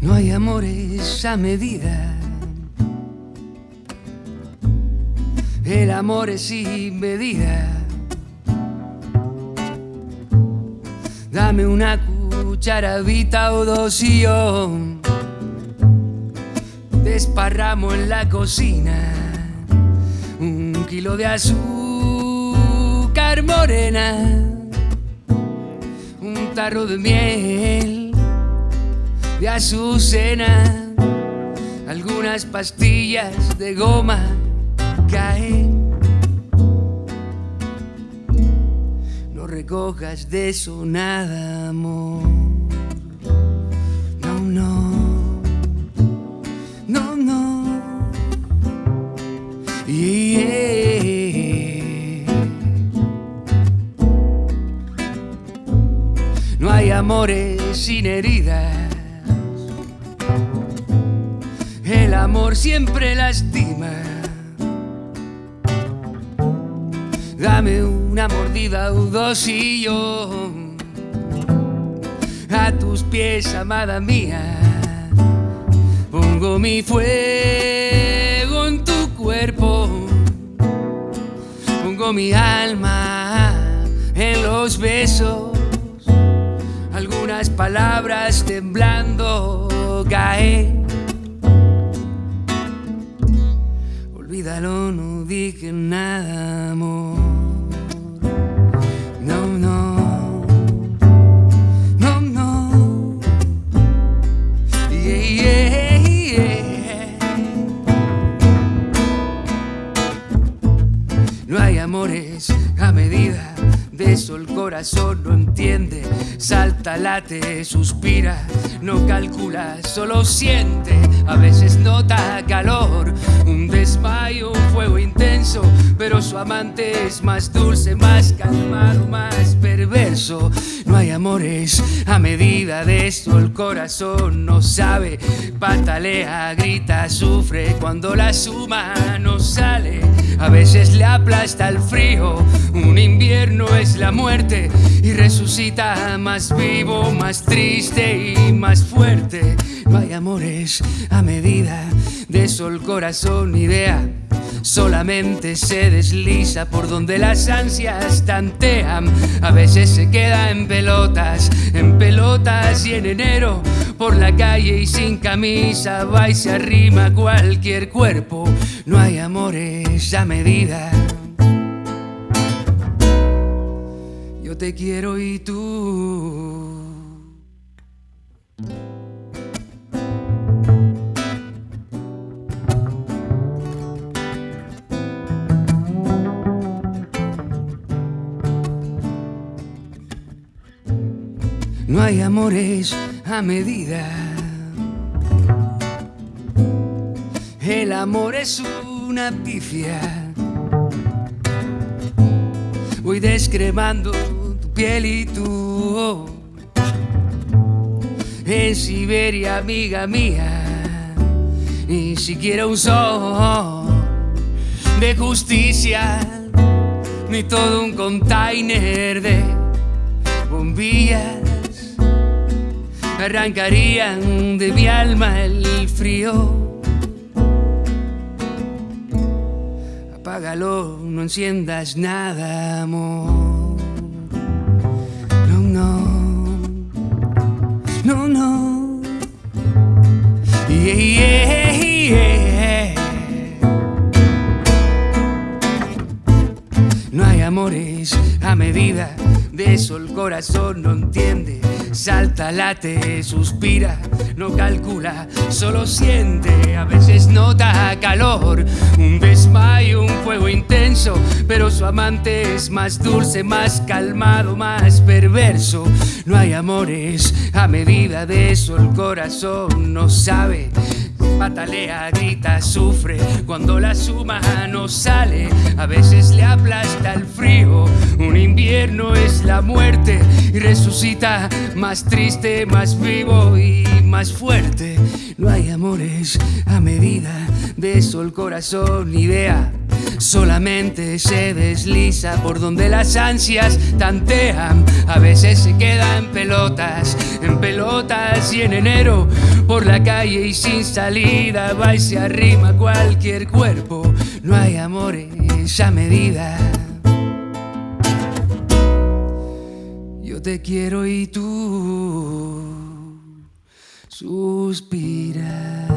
No hay amores a medida. El amor es sin medida. Dame una cucharadita o dos y desparramo en la cocina un kilo de azúcar morena, un tarro de miel de azucena, algunas pastillas de goma caen. Recojas de eso nada, amor. No, no, no, no. Yeah. No hay amores sin heridas. El amor siempre lastima. Dame una mordida o dos y yo a tus pies, amada mía. Pongo mi fuego en tu cuerpo. Pongo mi alma en los besos. Algunas palabras temblando caen. Olvídalo, no dije nada, amor. Amores a medida. De eso el corazón no entiende. Salta, late, suspira. No calcula, solo siente. A veces nota calor. Un desmayo, un fuego intenso. Pero su amante es más dulce, más calmado, más perverso. No hay amores a medida de eso el corazón no sabe. Patalea, grita, sufre cuando la suma no sale. A veces le aplasta el frío. Un invierno es la muerte y resucita más vivo, más triste y más fuerte. No hay amores a medida de eso el corazón idea. Solamente se desliza por donde las ansias tantean. A veces se queda en pelotas, en pelotas y en enero. Por la calle y sin camisa va y se arrima cualquier cuerpo. No hay amores a medida. Yo te quiero y tú. No hay amores a medida. El amor es una pifia. Voy descremando tu piel y tu En Siberia, amiga mía, ni siquiera un sol de justicia, ni todo un container de bombillas arrancarían de mi alma el frío. Apágalo, no enciendas nada, amor. No, no, no, no. Yeah, yeah, yeah. No hay amores a medida, de eso el corazón no entiende. Salta, late, suspira, no calcula, solo siente. A veces nota calor, un desmayo, un fuego intenso. Pero su amante es más dulce, más calmado, más perverso. No hay amores a medida de eso, el corazón no sabe patalea, grita, sufre cuando la suma no sale. A veces le aplasta el frío. Un invierno es la muerte y resucita más triste, más vivo y más fuerte. No hay amores a medida de eso el corazón idea. Solamente se desliza por donde las ansias tantean. A veces se queda en pelotas, en pelotas y en enero. Por la calle y sin salida va y se arrima cualquier cuerpo. No hay amores a medida. Yo te quiero y tú suspiras.